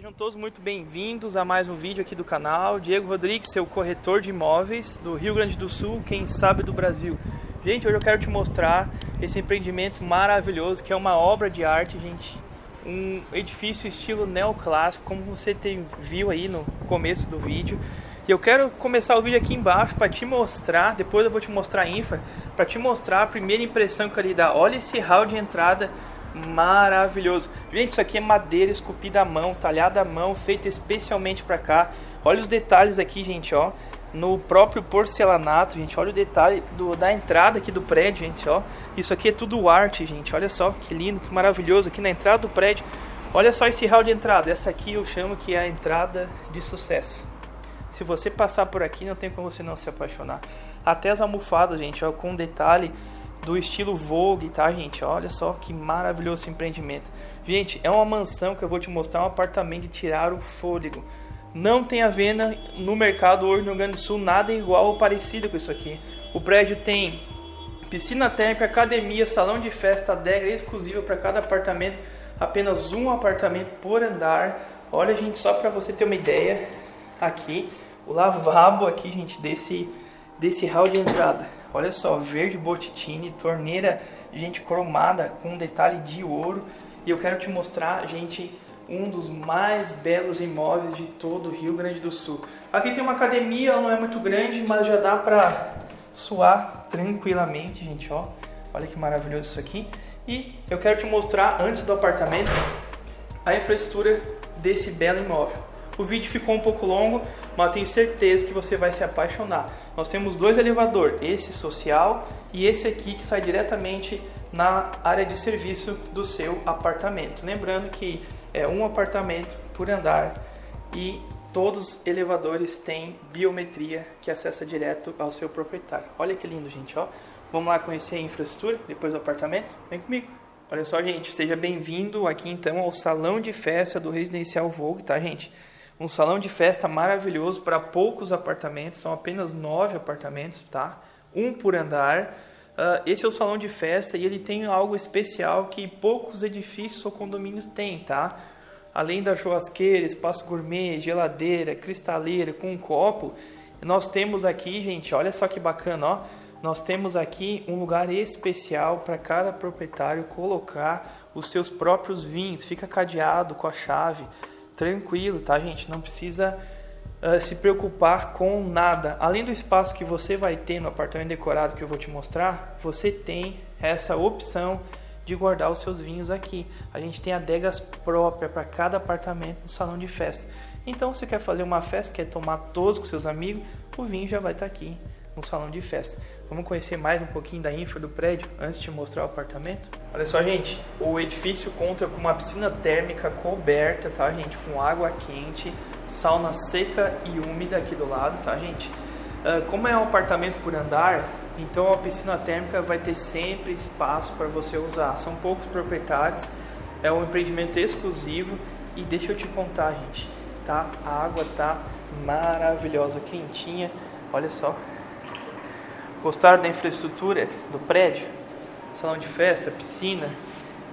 Sejam todos muito bem-vindos a mais um vídeo aqui do canal. Diego Rodrigues, seu corretor de imóveis do Rio Grande do Sul, quem sabe do Brasil. Gente, hoje eu quero te mostrar esse empreendimento maravilhoso que é uma obra de arte, gente. Um edifício estilo neoclássico, como você tem, viu aí no começo do vídeo. E eu quero começar o vídeo aqui embaixo para te mostrar, depois eu vou te mostrar a infra, para te mostrar a primeira impressão que ele dá. Olha esse hall de entrada maravilhoso. Gente, isso aqui é madeira esculpida à mão, talhada à mão, feita especialmente para cá. Olha os detalhes aqui, gente, ó. No próprio porcelanato, gente, olha o detalhe do, da entrada aqui do prédio, gente, ó. Isso aqui é tudo arte, gente, olha só, que lindo, que maravilhoso. Aqui na entrada do prédio, olha só esse hall de entrada. Essa aqui eu chamo que é a entrada de sucesso. Se você passar por aqui, não tem como você não se apaixonar. Até as almofadas, gente, ó, com detalhe do estilo Vogue, tá, gente? Olha só que maravilhoso esse empreendimento. Gente, é uma mansão que eu vou te mostrar, um apartamento de tirar o fôlego. Não tem a venda no mercado hoje no Rio Grande do Sul nada igual ou parecido com isso aqui. O prédio tem piscina térmica, academia, salão de festa, adega exclusiva para cada apartamento, apenas um apartamento por andar. Olha, gente, só para você ter uma ideia, aqui o lavabo aqui, gente, desse desse hall de entrada. Olha só, verde Bottini, torneira, gente, cromada com um detalhe de ouro. E eu quero te mostrar, gente, um dos mais belos imóveis de todo o Rio Grande do Sul. Aqui tem uma academia, ela não é muito grande, mas já dá pra suar tranquilamente, gente, ó. Olha que maravilhoso isso aqui. E eu quero te mostrar, antes do apartamento, a infraestrutura desse belo imóvel. O vídeo ficou um pouco longo, mas tenho certeza que você vai se apaixonar. Nós temos dois elevadores, esse social e esse aqui que sai diretamente na área de serviço do seu apartamento. Lembrando que é um apartamento por andar e todos os elevadores têm biometria que acessa direto ao seu proprietário. Olha que lindo, gente, ó. Vamos lá conhecer a infraestrutura depois do apartamento? Vem comigo. Olha só, gente, seja bem-vindo aqui então ao salão de festa do Residencial Vogue, tá, gente? Um salão de festa maravilhoso para poucos apartamentos, são apenas nove apartamentos, tá? Um por andar. Uh, esse é o salão de festa e ele tem algo especial que poucos edifícios ou condomínios têm, tá? Além da churrasqueira, espaço gourmet, geladeira, cristaleira com um copo, nós temos aqui, gente, olha só que bacana, ó. Nós temos aqui um lugar especial para cada proprietário colocar os seus próprios vinhos. Fica cadeado com a chave tranquilo, tá, gente? Não precisa uh, se preocupar com nada. Além do espaço que você vai ter no apartamento decorado que eu vou te mostrar, você tem essa opção de guardar os seus vinhos aqui. A gente tem adegas próprias para cada apartamento no salão de festa. Então, se você quer fazer uma festa, quer tomar todos com seus amigos, o vinho já vai estar tá aqui no salão de festa. Vamos conhecer mais um pouquinho da infra do prédio antes de mostrar o apartamento? Olha só, gente, o edifício conta com uma piscina térmica coberta, tá, gente? Com água quente, sauna seca e úmida aqui do lado, tá, gente? Uh, como é um apartamento por andar, então a piscina térmica vai ter sempre espaço para você usar. São poucos proprietários, é um empreendimento exclusivo e deixa eu te contar, gente, tá? A água tá maravilhosa, quentinha. Olha só, Gostaram da infraestrutura do prédio? Salão de festa, piscina?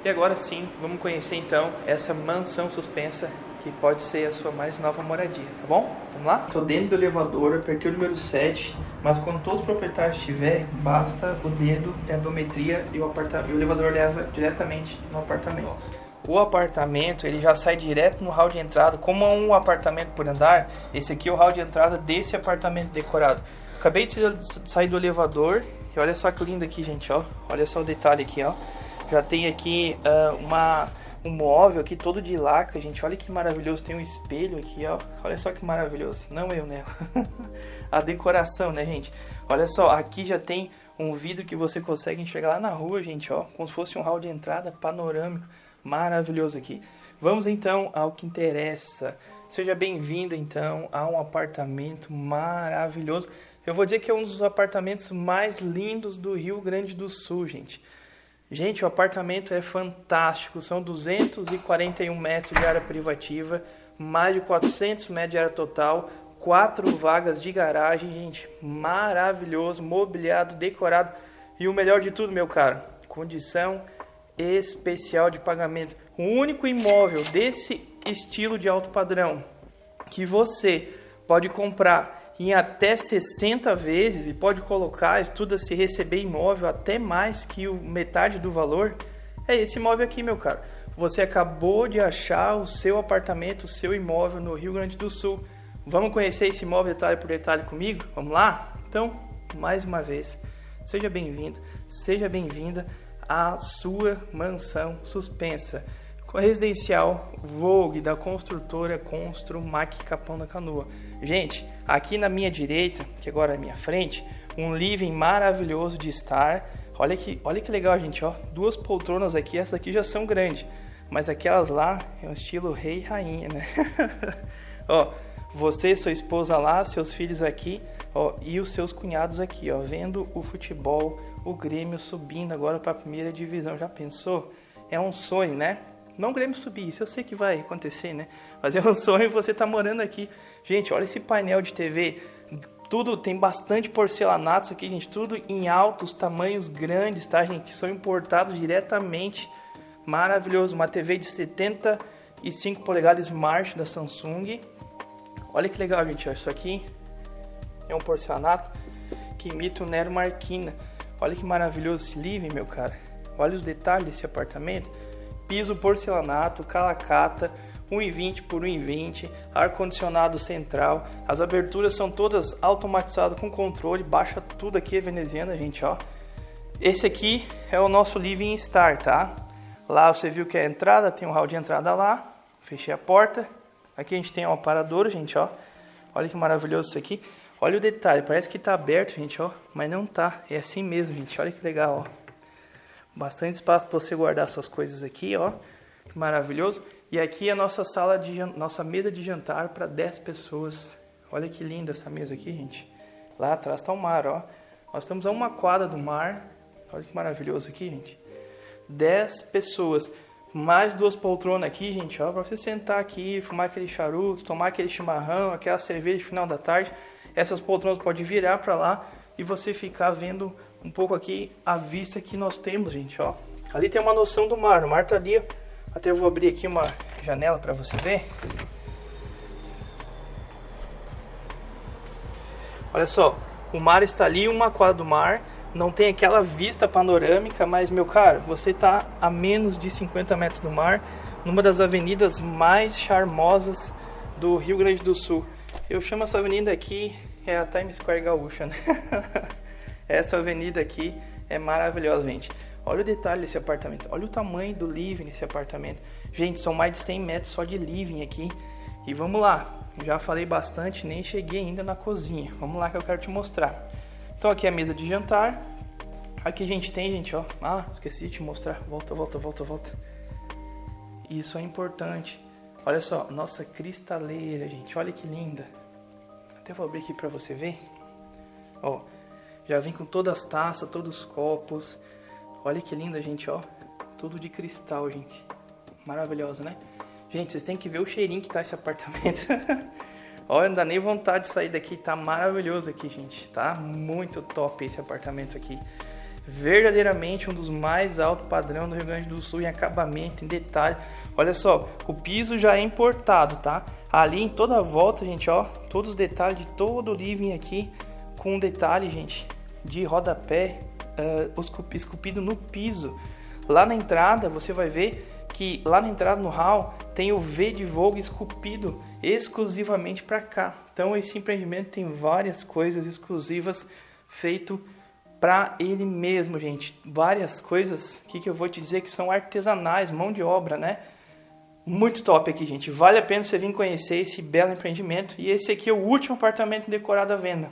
E agora sim, vamos conhecer então essa mansão suspensa que pode ser a sua mais nova moradia, tá bom? Vamos lá? Estou dentro do elevador, apertei o número 7, mas quando todos os proprietários estiver, basta o dedo e a biometria e o, apartamento, o elevador leva diretamente no apartamento. O apartamento ele já sai direto no hall de entrada, como é um apartamento por andar, esse aqui é o hall de entrada desse apartamento decorado. Acabei de sair do elevador e olha só que lindo aqui, gente, ó. Olha só o detalhe aqui, ó. Já tem aqui uh, uma, um móvel aqui todo de laca, gente. Olha que maravilhoso. Tem um espelho aqui, ó. Olha só que maravilhoso. Não eu, né? A decoração, né, gente? Olha só, aqui já tem um vidro que você consegue enxergar lá na rua, gente, ó. Como se fosse um hall de entrada panorâmico. Maravilhoso aqui. Vamos então ao que interessa. Seja bem-vindo então a um apartamento maravilhoso. Eu vou dizer que é um dos apartamentos mais lindos do Rio Grande do Sul, gente. Gente, o apartamento é fantástico. São 241 metros de área privativa, mais de 400 metros de área total, quatro vagas de garagem, gente. Maravilhoso, mobiliado, decorado. E o melhor de tudo, meu caro, condição especial de pagamento. O único imóvel desse estilo de alto padrão que você pode comprar em até 60 vezes e pode colocar, estuda se receber imóvel até mais que o metade do valor, é esse imóvel aqui, meu caro. Você acabou de achar o seu apartamento, o seu imóvel no Rio Grande do Sul. Vamos conhecer esse imóvel detalhe por detalhe comigo? Vamos lá? Então, mais uma vez, seja bem-vindo, seja bem-vinda à sua mansão suspensa. Residencial Vogue da construtora Constru Mac Capão da Canoa. Gente, aqui na minha direita, que agora é a minha frente, um living maravilhoso de estar. Olha que, olha que legal, gente, ó. Duas poltronas aqui, essas aqui já são grandes, mas aquelas lá é um estilo rei e rainha, né? ó, você, sua esposa lá, seus filhos aqui, ó, e os seus cunhados aqui, ó, vendo o futebol, o Grêmio subindo agora para a primeira divisão. Já pensou? É um sonho, né? Não o Grêmio subir, isso eu sei que vai acontecer, né? Mas é um sonho você tá morando aqui. Gente, olha esse painel de TV. Tudo tem bastante porcelanato aqui, gente. Tudo em altos tamanhos grandes, tá, gente? Que são importados diretamente. Maravilhoso. Uma TV de 75 polegadas Smart da Samsung. Olha que legal, gente. Isso aqui é um porcelanato que imita o Nero Marquina. Olha que maravilhoso esse living, meu cara. Olha os detalhes desse apartamento piso porcelanato, calacata, 1,20 por 1,20, ar-condicionado central, as aberturas são todas automatizadas com controle, baixa tudo aqui é veneziana, gente, ó. Esse aqui é o nosso Living Star, tá? Lá você viu que é a entrada, tem um hall de entrada lá, fechei a porta. Aqui a gente tem um aparador, gente, ó. Olha que maravilhoso isso aqui. Olha o detalhe, parece que tá aberto, gente, ó, mas não tá. É assim mesmo, gente. Olha que legal, ó. Bastante espaço para você guardar suas coisas aqui, ó. Maravilhoso. E aqui é a nossa sala de nossa mesa de jantar para 10 pessoas. Olha que linda essa mesa aqui, gente. Lá atrás está o mar, ó. Nós estamos a uma quadra do mar. Olha que maravilhoso aqui, gente. 10 pessoas. Mais duas poltronas aqui, gente, ó, para você sentar aqui, fumar aquele charuto, tomar aquele chimarrão, aquela cerveja de final da tarde. Essas poltronas podem virar para lá e você ficar vendo um pouco aqui a vista que nós temos, gente, ó. Ali tem uma noção do mar, o mar tá ali, até eu vou abrir aqui uma janela para você ver. Olha só, o mar está ali, uma quadra do mar, não tem aquela vista panorâmica, mas meu caro, você está a menos de 50 metros do mar, numa das avenidas mais charmosas do Rio Grande do Sul. Eu chamo essa avenida aqui, é a Times Square Gaúcha, né? Essa avenida aqui é maravilhosa, gente. Olha o detalhe desse apartamento. Olha o tamanho do living nesse apartamento. Gente, são mais de 100 metros só de living aqui. E vamos lá. Já falei bastante, nem cheguei ainda na cozinha. Vamos lá que eu quero te mostrar. Então aqui é a mesa de jantar. Aqui a gente tem, gente, ó. Ah, esqueci de te mostrar. Volta, volta, volta, volta. Isso é importante. Olha só, nossa cristaleira, gente. Olha que linda. Até vou abrir aqui para você ver. Ó, já vem com todas as taças, todos os copos. Olha que linda, gente, ó. Tudo de cristal, gente. Maravilhoso, né? Gente, vocês têm que ver o cheirinho que tá esse apartamento. Olha, não dá nem vontade de sair daqui. Tá maravilhoso aqui, gente. Tá muito top esse apartamento aqui. Verdadeiramente um dos mais altos padrão do Rio Grande do Sul em acabamento, em detalhe. Olha só, o piso já é importado, tá? Ali em toda a volta, gente, ó. Todos os detalhes de todo o living aqui. Com detalhe, gente de rodapé uh, esculpido no piso. Lá na entrada você vai ver que lá na entrada no hall tem o V de Vogue esculpido exclusivamente para cá. Então esse empreendimento tem várias coisas exclusivas feito para ele mesmo, gente. Várias coisas que, que eu vou te dizer que são artesanais, mão de obra, né? Muito top aqui, gente. Vale a pena você vir conhecer esse belo empreendimento. E esse aqui é o último apartamento decorado à venda.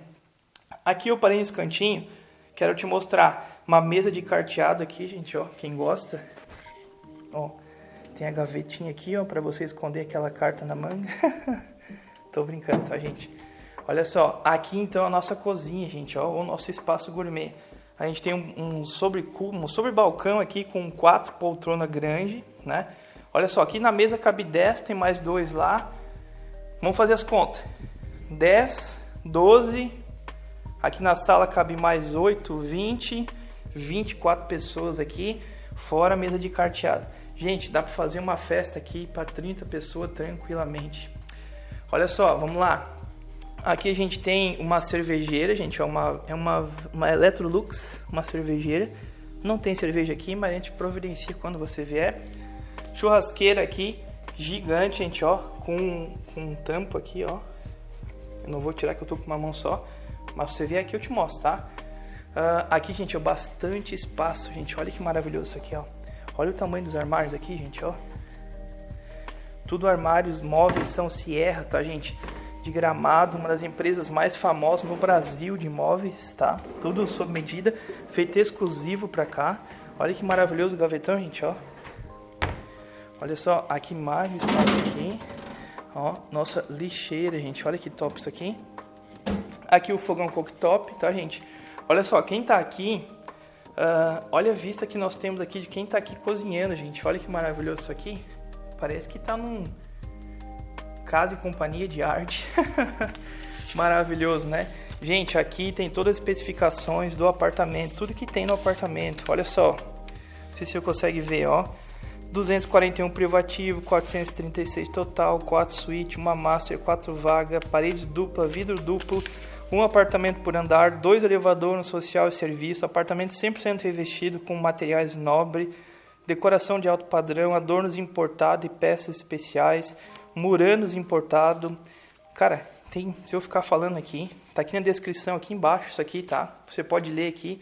Aqui eu parei nesse cantinho, quero te mostrar uma mesa de carteado aqui, gente, ó, quem gosta. Ó, tem a gavetinha aqui, ó, para você esconder aquela carta na manga. Tô brincando, tá, gente? Olha só, aqui então a nossa cozinha, gente, ó, o nosso espaço gourmet. A gente tem um, sobre um sobre balcão aqui com quatro poltronas grande, né? Olha só, aqui na mesa cabe 10, tem mais dois lá. Vamos fazer as contas. 10, 12, Aqui na sala cabe mais 8, 20, 24 pessoas aqui, fora a mesa de carteado. Gente, dá para fazer uma festa aqui para 30 pessoas tranquilamente. Olha só, vamos lá. Aqui a gente tem uma cervejeira, gente, é uma, é uma, uma Electrolux, uma cervejeira. Não tem cerveja aqui, mas a gente providencia quando você vier. Churrasqueira aqui, gigante, gente, ó, com, com um tampo aqui, ó. Eu não vou tirar que eu tô com uma mão só, mas você vier aqui eu te mostro, tá? Uh, aqui, gente, é bastante espaço, gente. Olha que maravilhoso isso aqui, ó. Olha o tamanho dos armários aqui, gente, ó. Tudo armários móveis são Sierra, tá, gente? de Gramado, uma das empresas mais famosas no Brasil de imóveis, tá? Tudo sob medida, feito exclusivo para cá. Olha que maravilhoso o gavetão, gente, ó. Olha só, aqui mais espaço aqui. Ó, nossa lixeira, gente. Olha que top isso aqui. Aqui o fogão cooktop, tá, gente? Olha só, quem tá aqui, uh, olha a vista que nós temos aqui de quem tá aqui cozinhando, gente. Olha que maravilhoso isso aqui. Parece que tá num Casa e Companhia de Arte. Maravilhoso, né? Gente, aqui tem todas as especificações do apartamento, tudo que tem no apartamento. Olha só. Não sei se você consegue ver, ó. 241 privativo, 436 total, 4 suíte, uma master, 4 vaga, paredes dupla, vidro duplo, um apartamento por andar, dois elevadores no social e serviço, apartamento 100% revestido com materiais nobre, decoração de alto padrão, adornos importados e peças especiais, Muranos importado. Cara, tem, se eu ficar falando aqui, tá aqui na descrição aqui embaixo isso aqui, tá? Você pode ler aqui.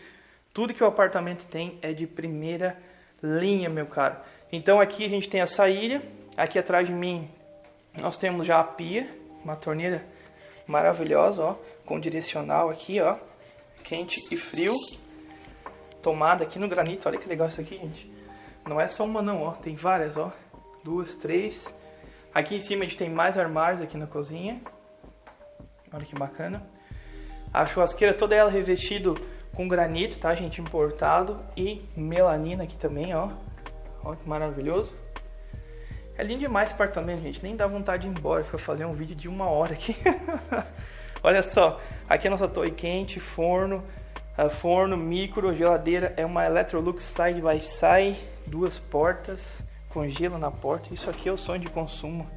Tudo que o apartamento tem é de primeira linha, meu caro. Então aqui a gente tem a saída, aqui atrás de mim nós temos já a pia, uma torneira maravilhosa, ó, com direcional aqui, ó, quente e frio. Tomada aqui no granito, olha que legal isso aqui, gente. Não é só uma não, ó, tem várias, ó. Duas, três, Aqui em cima a gente tem mais armários aqui na cozinha. Olha que bacana. A churrasqueira toda ela revestido com granito, tá, gente? Importado. E melanina aqui também, ó. Olha que maravilhoso. É lindo demais esse apartamento, gente. Nem dá vontade de ir embora para fazer um vídeo de uma hora aqui. Olha só. Aqui é a nossa torre quente, forno. Uh, forno, micro, geladeira. É uma Electrolux Side by Side. Duas portas com gelo na porta. Isso aqui é o sonho de consumo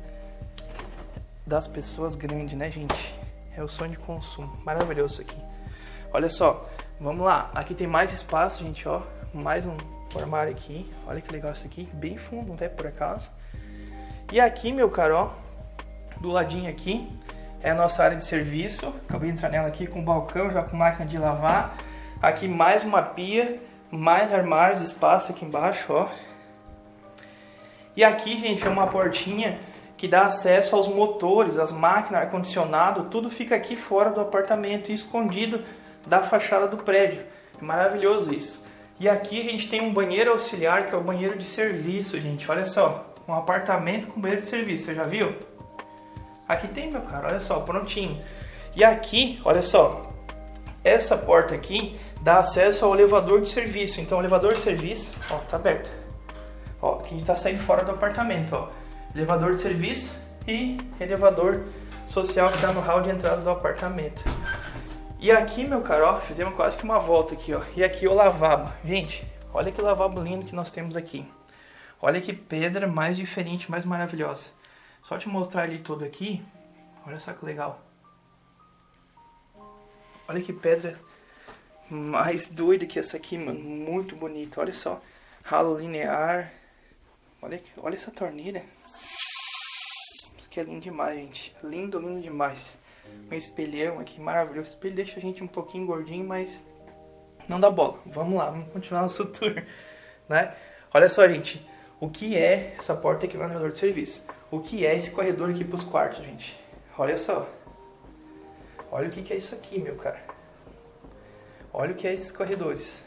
das pessoas grandes, né, gente? É o sonho de consumo. Maravilhoso isso aqui. Olha só, vamos lá. Aqui tem mais espaço, gente, ó. Mais um armário aqui. Olha que legal isso aqui. Bem fundo, até por acaso. E aqui, meu caro, ó, do ladinho aqui, é a nossa área de serviço. Acabei de entrar nela aqui com balcão, já com máquina de lavar. Aqui mais uma pia, mais armários, espaço aqui embaixo, ó. E aqui, gente, é uma portinha que dá acesso aos motores, as máquinas, ar-condicionado, tudo fica aqui fora do apartamento, escondido da fachada do prédio. É maravilhoso isso. E aqui a gente tem um banheiro auxiliar, que é o banheiro de serviço, gente. Olha só, um apartamento com banheiro de serviço, você já viu? Aqui tem, meu cara, olha só, prontinho. E aqui, olha só, essa porta aqui dá acesso ao elevador de serviço. Então, o elevador de serviço, ó, tá aberto. Ó, aqui a gente tá saindo fora do apartamento, ó. Elevador de serviço e elevador social que tá no hall de entrada do apartamento. E aqui, meu caro, ó, fizemos quase que uma volta aqui, ó. E aqui o lavabo. Gente, olha que lavabo lindo que nós temos aqui. Olha que pedra mais diferente, mais maravilhosa. Só te mostrar ele todo aqui. Olha só que legal. Olha que pedra mais doida que essa aqui, mano. Muito bonita. Olha só. Ralo linear. Olha, olha essa torneira. Isso aqui é lindo demais, gente. Lindo, lindo demais. Um espelhão aqui maravilhoso. O espelho deixa a gente um pouquinho gordinho, mas não dá bola. Vamos lá, vamos continuar nosso tour, né? Olha só, gente. O que é essa porta aqui no elevador de serviço? O que é esse corredor aqui para os quartos, gente? Olha só. Olha o que, que é isso aqui, meu cara. Olha o que é esses corredores.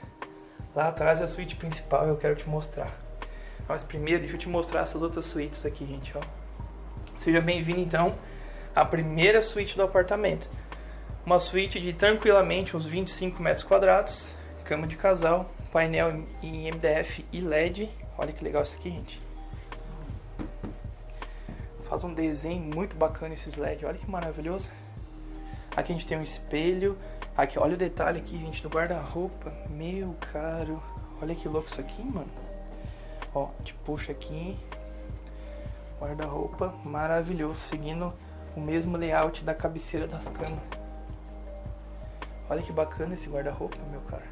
Lá atrás é a suíte principal, eu quero te mostrar. Mas primeiro, deixa eu te mostrar essas outras suítes aqui, gente, ó. Seja bem-vindo, então, à primeira suíte do apartamento. Uma suíte de tranquilamente uns 25 metros quadrados, cama de casal, painel em MDF e LED. Olha que legal isso aqui, gente. Faz um desenho muito bacana esses LED, olha que maravilhoso. Aqui a gente tem um espelho. Aqui, olha o detalhe aqui, gente, do guarda-roupa. Meu caro, olha que louco isso aqui, mano. Ó, te puxa aqui. Guarda-roupa maravilhoso, seguindo o mesmo layout da cabeceira das camas. Olha que bacana esse guarda-roupa, meu cara.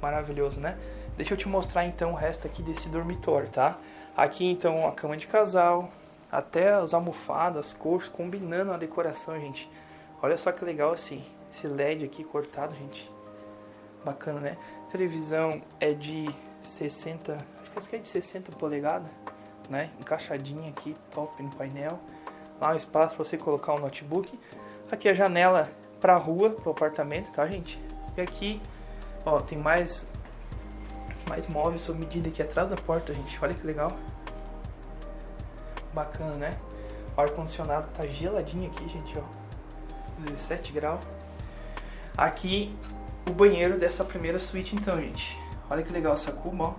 Maravilhoso, né? Deixa eu te mostrar então o resto aqui desse dormitório, tá? Aqui então a cama de casal, até as almofadas, cores, combinando a decoração, gente. Olha só que legal assim, esse LED aqui cortado, gente. Bacana, né? televisão é de 60, acho que é de 60 polegadas, né? Encaixadinha aqui, top no painel. Lá um espaço para você colocar o um notebook. Aqui a janela para a rua, para o apartamento, tá, gente? E aqui, ó, tem mais mais móveis sob medida aqui atrás da porta, gente. Olha que legal. Bacana, né? O ar condicionado tá geladinho aqui, gente, ó. 17 graus. Aqui o banheiro dessa primeira suíte então, gente. Olha que legal essa cuba, ó.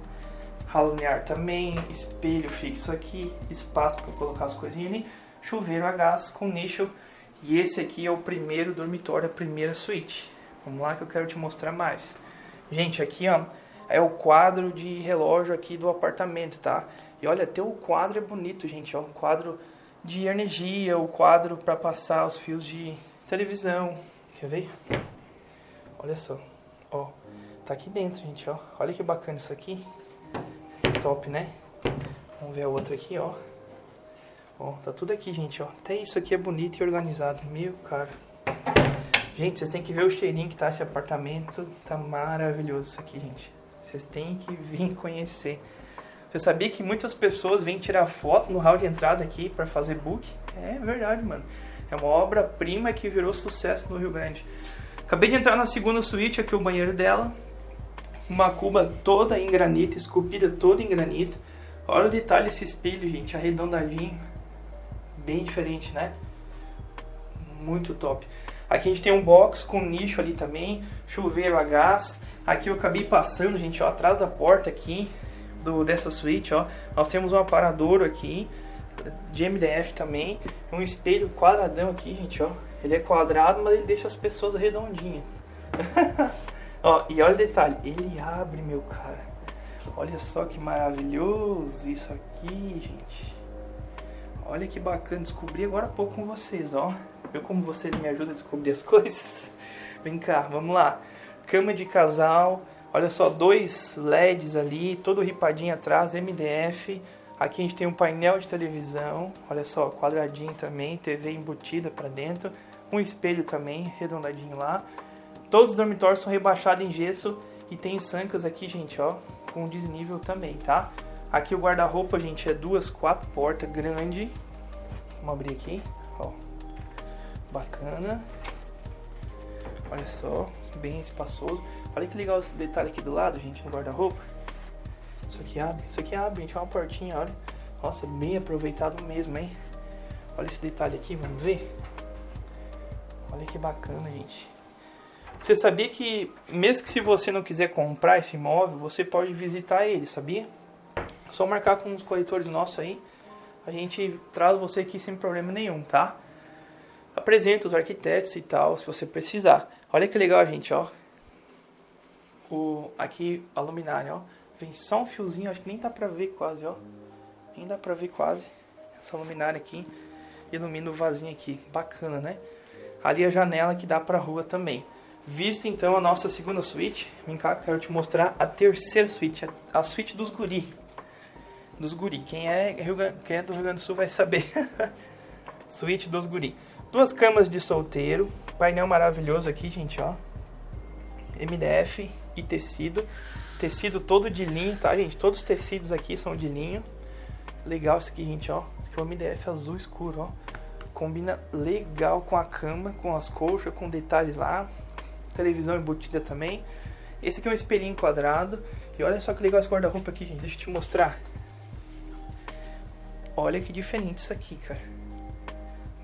Ralo também, espelho fixo aqui, espaço para colocar as coisinhas ali, chuveiro a gás com nicho. E esse aqui é o primeiro dormitório, a primeira suíte. Vamos lá que eu quero te mostrar mais. Gente, aqui ó, é o quadro de relógio aqui do apartamento, tá? E olha, até o quadro é bonito, gente, ó. O quadro de energia, o quadro para passar os fios de televisão. Quer ver? Olha só, ó, tá aqui dentro, gente, ó. Olha que bacana isso aqui. Top, né? Vamos ver a outra aqui, ó. Ó, tá tudo aqui, gente, ó. Até isso aqui é bonito e organizado. Meu, cara. Gente, vocês têm que ver o cheirinho que tá esse apartamento. Tá maravilhoso isso aqui, gente. Vocês têm que vir conhecer. Você sabia que muitas pessoas vêm tirar foto no hall de entrada aqui para fazer book? É verdade, mano. É uma obra-prima que virou sucesso no Rio Grande. Acabei de entrar na segunda suíte, aqui o banheiro dela. Uma cuba toda em granito, esculpida toda em granito. Olha o detalhe desse espelho, gente, arredondadinho. Bem diferente, né? Muito top. Aqui a gente tem um box com nicho ali também, chuveiro a gás. Aqui eu acabei passando, gente, ó, atrás da porta aqui do, dessa suíte, ó. Nós temos um aparador aqui, de MDF também. Um espelho quadradão aqui, gente, ó. Ele é quadrado, mas ele deixa as pessoas redondinhas. Ó, e olha o detalhe, ele abre, meu cara. Olha só que maravilhoso isso aqui, gente. Olha que bacana, descobri agora há pouco com vocês, ó. Viu como vocês me ajudam a descobrir as coisas? Vem cá, vamos lá. Cama de casal, olha só, dois LEDs ali, todo ripadinho atrás, MDF. Aqui a gente tem um painel de televisão, olha só, quadradinho também, TV embutida para dentro um espelho também, redondadinho lá. Todos os dormitórios são rebaixados em gesso e tem sancas aqui, gente, ó, com desnível também, tá? Aqui o guarda-roupa, gente, é duas, quatro portas, grande. Vamos abrir aqui, ó. Bacana. Olha só, bem espaçoso. Olha que legal esse detalhe aqui do lado, gente, no guarda-roupa. Isso aqui abre, isso aqui abre, gente, é uma portinha, olha. Nossa, bem aproveitado mesmo, hein? Olha esse detalhe aqui, vamos ver? Olha que bacana, gente. Você sabia que, mesmo que se você não quiser comprar esse imóvel, você pode visitar ele, sabia? Só marcar com os corretores nossos aí, a gente traz você aqui sem problema nenhum, tá? Apresenta os arquitetos e tal, se você precisar. Olha que legal, gente, ó. O, aqui, a luminária, ó. Vem só um fiozinho, acho que nem dá pra ver quase, ó. Nem dá pra ver quase. Essa luminária aqui ilumina o vasinho aqui. Bacana, né? Ali a janela que dá para a rua também. Vista então a nossa segunda suíte, vem cá, quero te mostrar a terceira suíte, a, a suíte dos guri. Dos guri, quem é, Rio, quem é do Rio Grande do Sul vai saber. suíte dos guri. Duas camas de solteiro, painel maravilhoso aqui, gente, ó. MDF e tecido. Tecido todo de linho, tá, gente? Todos os tecidos aqui são de linho. Legal isso aqui, gente, ó. Isso aqui é o MDF azul escuro, ó combina legal com a cama, com as colchas, com detalhes lá. Televisão embutida também. Esse aqui é um espelhinho quadrado. E olha só que legal esse guarda-roupa aqui, gente. Deixa eu te mostrar. Olha que diferente isso aqui, cara.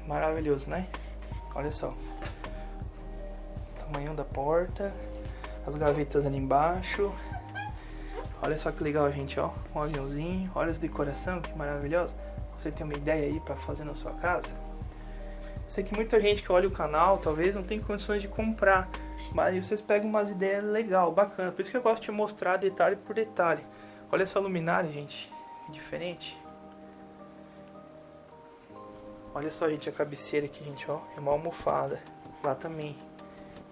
Maravilhoso, né? Olha só. Tamanho da porta. As gavetas ali embaixo. Olha só que legal, gente, ó. Um aviãozinho. Olha as decoração, que maravilhoso. Você tem uma ideia aí para fazer na sua casa? Sei que muita gente que olha o canal talvez não tem condições de comprar, mas vocês pegam umas ideias legal, bacana. Por isso que eu gosto de mostrar detalhe por detalhe. Olha essa luminária, gente. Que diferente. Olha só, gente, a cabeceira aqui, gente, ó. É uma almofada. Lá também.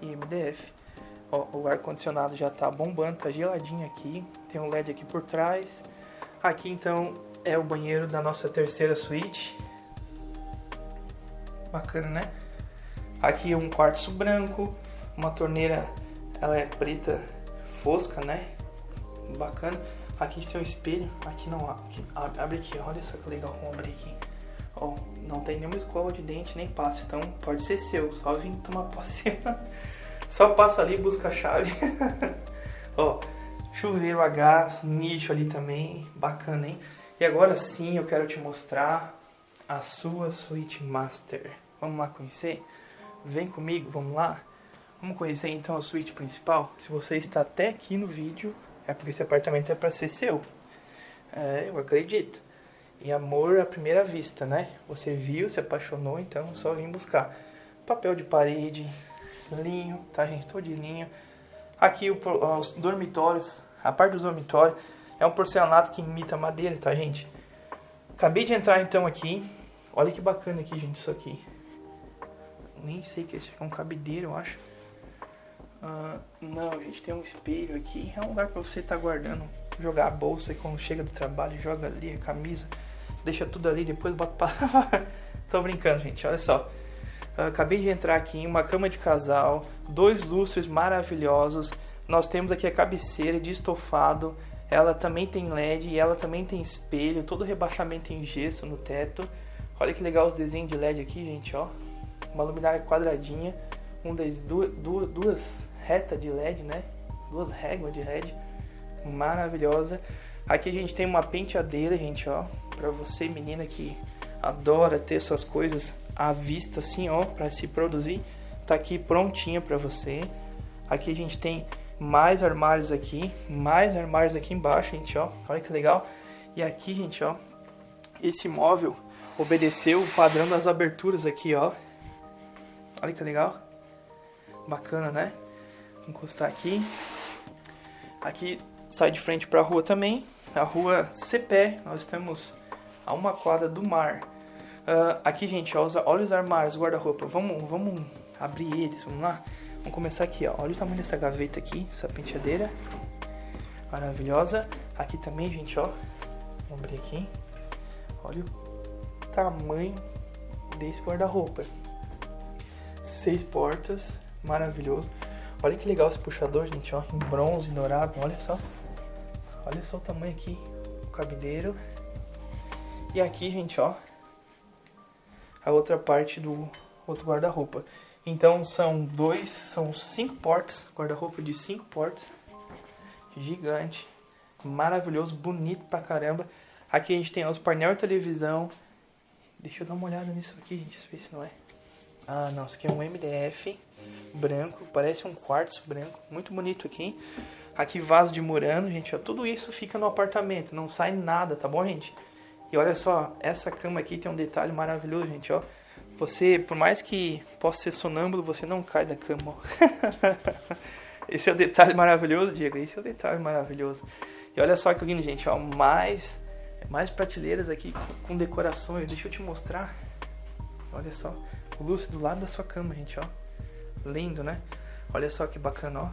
E MDF. Ó, o ar-condicionado já tá bombando, tá geladinho aqui. Tem um LED aqui por trás. Aqui, então, é o banheiro da nossa terceira suíte. Bacana, né? Aqui um quartzo branco. Uma torneira, ela é preta fosca, né? Bacana. Aqui a gente tem um espelho. Aqui não, aqui, abre aqui, olha só que legal como abrir aqui. Ó, não tem nenhuma escova de dente nem pasta, então pode ser seu, só vim tomar posse. só passa ali e busca a chave. Ó, chuveiro a gás, nicho ali também, bacana, hein? E agora sim eu quero te mostrar a sua suíte master. Vamos lá conhecer? Vem comigo, vamos lá? Vamos conhecer então a suíte principal? Se você está até aqui no vídeo, é porque esse apartamento é para ser seu. É, eu acredito. E amor à primeira vista, né? Você viu, se apaixonou, então só vim buscar. Papel de parede, linho, tá gente? Todo de linho. Aqui o, os dormitórios, a parte dos dormitórios é um porcelanato que imita madeira, tá gente? Acabei de entrar então aqui. Olha que bacana aqui, gente, isso aqui. Nem sei que é um cabideiro, eu acho. Uh, não, gente, tem um espelho aqui. É um lugar para você estar tá guardando, jogar a bolsa e quando chega do trabalho, joga ali a camisa deixa tudo ali, depois bota pra Tô brincando, gente, olha só. Uh, acabei de entrar aqui em uma cama de casal, dois lustres maravilhosos. Nós temos aqui a cabeceira de estofado. Ela também tem LED e ela também tem espelho, todo rebaixamento em gesso no teto. Olha que legal os desenhos de LED aqui, gente, ó. Uma luminária quadradinha, um das duas, duas, duas retas de LED, né? Duas réguas de LED, maravilhosa. Aqui a gente tem uma penteadeira, gente, ó para você, menina que adora ter suas coisas à vista assim, ó, para se produzir, tá aqui prontinha para você. Aqui a gente tem mais armários aqui, mais armários aqui embaixo, gente, ó. Olha que legal. E aqui, gente, ó, esse móvel obedeceu o padrão das aberturas aqui, ó. Olha que legal. Bacana, né? Vou encostar aqui. Aqui sai de frente para a rua também. A rua Cepé, nós temos a uma quadra do mar. Uh, aqui, gente, ó, olha os armários, guarda-roupa. Vamos, vamos abrir eles, vamos lá? Vamos começar aqui, ó. Olha o tamanho dessa gaveta aqui, essa penteadeira. Maravilhosa. Aqui também, gente, ó. Vamos abrir aqui. Olha o tamanho desse guarda-roupa. Seis portas, maravilhoso. Olha que legal esse puxador, gente, ó. Em bronze, dourado, olha só. Olha só o tamanho aqui. O cabideiro. E aqui, gente, ó, a outra parte do outro guarda-roupa. Então são dois, são cinco portas, guarda-roupa de cinco portas, gigante, maravilhoso, bonito pra caramba. Aqui a gente tem os painel de televisão. Deixa eu dar uma olhada nisso aqui, gente, ver se não é. Ah, não, isso aqui é um MDF branco, parece um quartzo branco, muito bonito aqui. Aqui vaso de murano, gente, ó, tudo isso fica no apartamento, não sai nada, tá bom, gente? E olha só, essa cama aqui tem um detalhe maravilhoso, gente, ó. Você, por mais que possa ser sonâmbulo, você não cai da cama, ó. Esse é o detalhe maravilhoso, Diego. Esse é o detalhe maravilhoso. E olha só que lindo, gente, ó. Mais, mais prateleiras aqui com decorações. Deixa eu te mostrar. Olha só. O lustre do lado da sua cama, gente, ó. Lindo, né? Olha só que bacana, ó.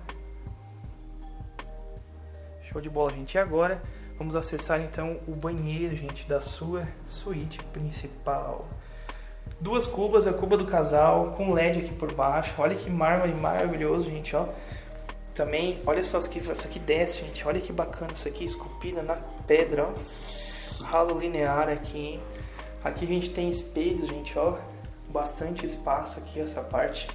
Show de bola, gente. E agora Vamos acessar então o banheiro, gente, da sua suíte principal. Duas cubas, a cuba do casal, com LED aqui por baixo. Olha que mármore maravilhoso, gente, ó. Também, olha só isso aqui, isso aqui desce, gente. Olha que bacana isso aqui, esculpida na pedra, ó. Ralo linear aqui. Aqui a gente tem espelhos, gente, ó. Bastante espaço aqui, essa parte.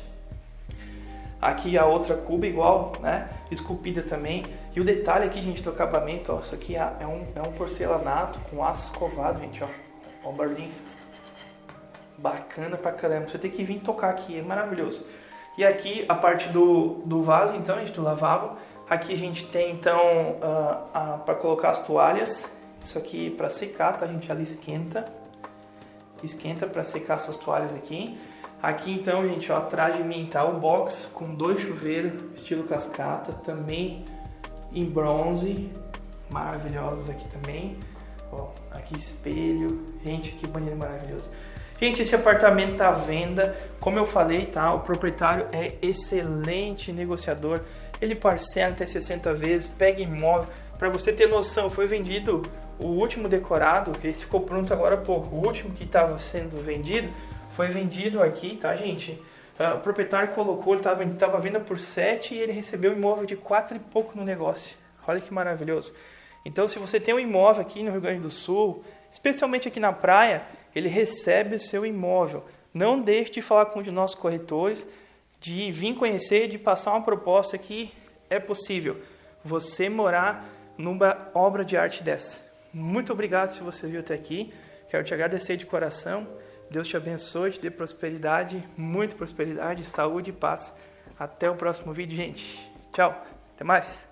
Aqui a outra cuba igual, né? Esculpida também. E o detalhe aqui, gente, do acabamento, ó. Isso aqui é um, é um porcelanato com aço escovado, gente, ó. Ó o barulhinho. Bacana pra caramba. Você tem que vir tocar aqui, é maravilhoso. E aqui a parte do, do vaso, então, gente, do lavabo. Aqui a gente tem, então, uh, para colocar as toalhas. Isso aqui para secar, tá, gente? Ela esquenta. Esquenta para secar suas toalhas aqui. Aqui então, gente, ó, atrás de mim tá o box com dois chuveiros, estilo cascata, também em bronze, maravilhosos aqui também. Ó, aqui espelho, gente, que banheiro maravilhoso. Gente, esse apartamento tá à venda, como eu falei, tá? O proprietário é excelente negociador, ele parcela até 60 vezes, pega imóvel. Para você ter noção, foi vendido o último decorado, esse ficou pronto agora há pouco. O último que estava sendo vendido foi vendido aqui, tá, gente? Uh, o proprietário colocou, ele estava tava venda por 7 e ele recebeu um imóvel de 4 e pouco no negócio. Olha que maravilhoso. Então, se você tem um imóvel aqui no Rio Grande do Sul, especialmente aqui na praia, ele recebe o seu imóvel. Não deixe de falar com um de nossos corretores, de vir conhecer, de passar uma proposta que é possível você morar numa obra de arte dessa. Muito obrigado se você viu até aqui. Quero te agradecer de coração. Deus te abençoe, te dê prosperidade, muita prosperidade, saúde e paz. Até o próximo vídeo, gente. Tchau. Até mais.